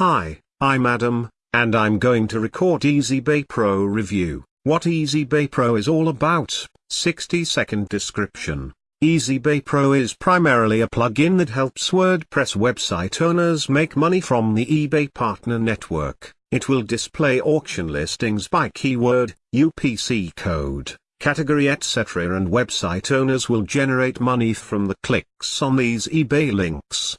Hi, I'm Adam, and I'm going to record EasyBay Pro review. What EasyBay Pro is all about, 60 second description. EasyBay Pro is primarily a plugin that helps WordPress website owners make money from the eBay partner network. It will display auction listings by keyword, UPC code, category etc. and website owners will generate money from the clicks on these eBay links.